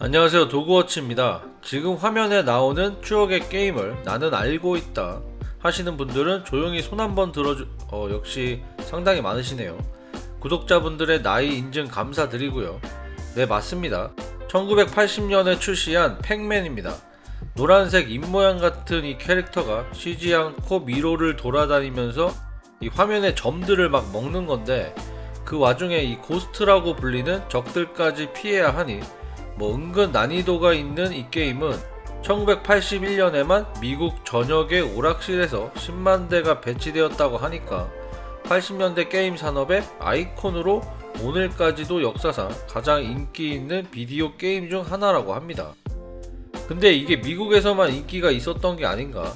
안녕하세요 도그워치입니다. 지금 화면에 나오는 추억의 게임을 나는 알고 있다 하시는 분들은 조용히 손 한번 들어주 어 역시 상당히 많으시네요. 구독자분들의 나이 인증 감사드리고요. 네 맞습니다. 1980년에 출시한 팩맨입니다. 노란색 입모양 같은 이 캐릭터가 쉬지 않고 미로를 돌아다니면서 이 화면에 점들을 막 먹는 건데 그 와중에 이 ghost라고 불리는 적들까지 피해야 하니 뭐 은근 난이도가 있는 이 게임은 1981년에만 미국 전역의 오락실에서 10만 대가 배치되었다고 하니까 80년대 게임 산업의 아이콘으로 오늘까지도 역사상 가장 인기 있는 비디오 게임 중 하나라고 합니다. 근데 이게 미국에서만 인기가 있었던 게 아닌가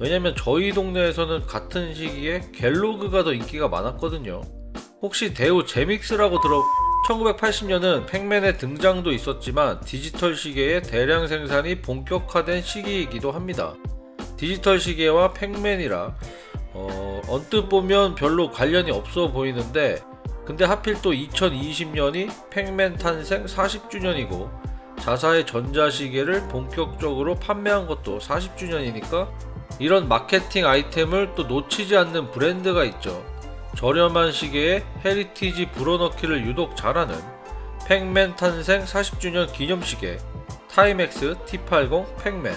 왜냐면 저희 동네에서는 같은 시기에 갤러그가 더 인기가 많았거든요. 혹시 대우 제믹스라고 들어 1980년은 팩맨의 등장도 있었지만 디지털 시계의 대량 생산이 본격화된 시기이기도 합니다. 디지털 시계와 팩맨이라 어, 언뜻 보면 별로 관련이 없어 보이는데 근데 하필 또 2020년이 팩맨 탄생 40주년이고 자사의 전자시계를 본격적으로 판매한 것도 40주년이니까 이런 마케팅 아이템을 또 놓치지 않는 브랜드가 있죠. 저렴한 시계에 heritage 불어넣기를 유독 잘하는 Pac-Man 탄생 40주년 기념시계 Timex T80 Pac-Man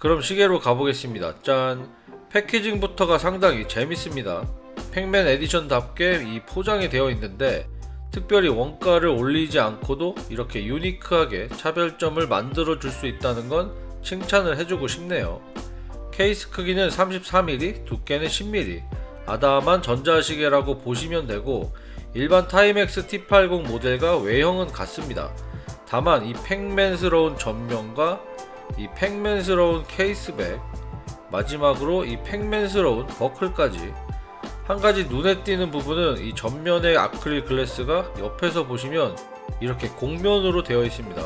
그럼 시계로 가보겠습니다. 짠! packaging부터가 상당히 재밌습니다. Pac-Man edition답게 이 포장이 되어 있는데 특별히 원가를 올리지 않고도 이렇게 unique하게 차별점을 만들어 줄 수 있다는 건 칭찬을 해주고 싶네요. 케이스 크기는 33mm, 두께는 10mm, 아담한 전자시계라고 보시면 되고 일반 Timex T80 모델과 외형은 같습니다. 다만 이 Pac-Man스러운 전면과 이 팩맨스러운 케이스백 마지막으로 이 팩맨스러운 버클까지 한 가지 눈에 띄는 부분은 이 전면의 아크릴 글래스가 옆에서 보시면 이렇게 곡면으로 되어 있습니다.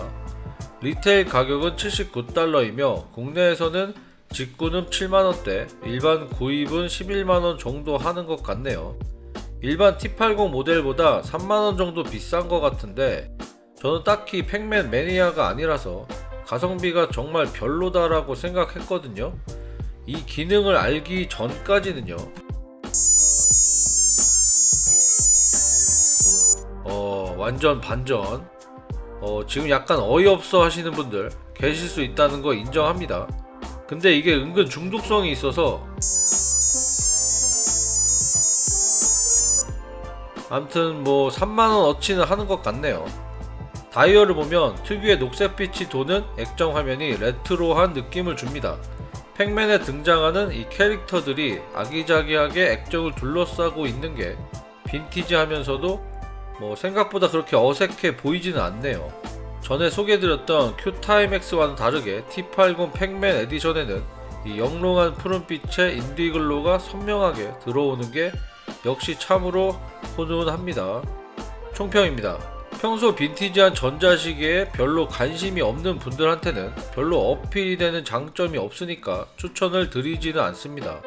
리테일 가격은 79달러이며 국내에서는 직구는 7만원대, 일반 구입은 11만원 정도 하는 것 같네요. 일반 T80 모델보다 3만원 정도 비싼 것 같은데 저는 딱히 팩맨 매니아가 아니라서 가성비가 정말 별로다라고 생각했거든요. 이 기능을 알기 전까지는요. 완전 반전. 어, 지금 약간 어이없어 하시는 분들 계실 수 있다는 거 인정합니다. 근데 이게 은근 중독성이 있어서 암튼 뭐 3만원 어치는 하는 것 같네요. 다이얼을 보면 특유의 녹색빛이 도는 액정 화면이 레트로한 느낌을 줍니다. Pac-Man에 등장하는 이 캐릭터들이 아기자기하게 액정을 둘러싸고 있는 게 빈티지하면서도 뭐 생각보다 그렇게 어색해 보이지는 않네요. 전에 소개해드렸던 Q Timex와는 다르게 T80 Pac-Man edition에는 이 영롱한 푸른빛의 Indiglo가 선명하게 들어오는 게 역시 참으로 훈훈합니다. 총평입니다. 평소 빈티지한 전자시계에 별로 관심이 없는 분들한테는 별로 어필이 되는 장점이 없으니까 추천을 드리지는 않습니다.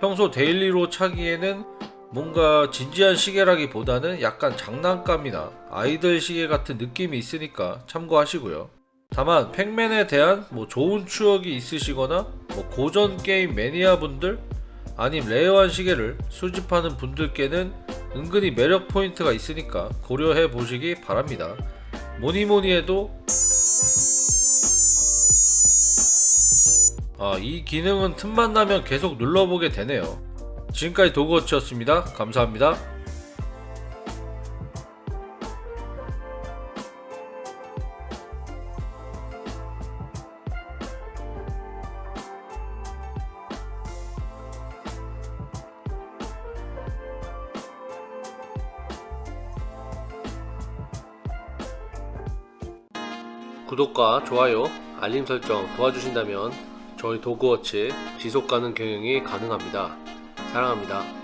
평소 daily로 차기에는 뭔가 진지한 시계라기보다는 약간 장난감이나 아이들 시계 같은 느낌이 있으니까 참고하시고요. 다만 Pac-Man에 대한 뭐 좋은 추억이 있으시거나 뭐 고전 게임 매니아 분들 아님 rare한 시계를 수집하는 분들께는 은근히 매력 포인트가 있으니까 고려해 보시기 바랍니다. 뭐니뭐니 해도 아, 이 기능은 틈만 나면 계속 눌러보게 되네요. 지금까지 도그워치였습니다. 감사합니다. 구독과 좋아요, 알림 설정 도와주신다면 저희 도그워치 지속가능 경영이 가능합니다. 사랑합니다.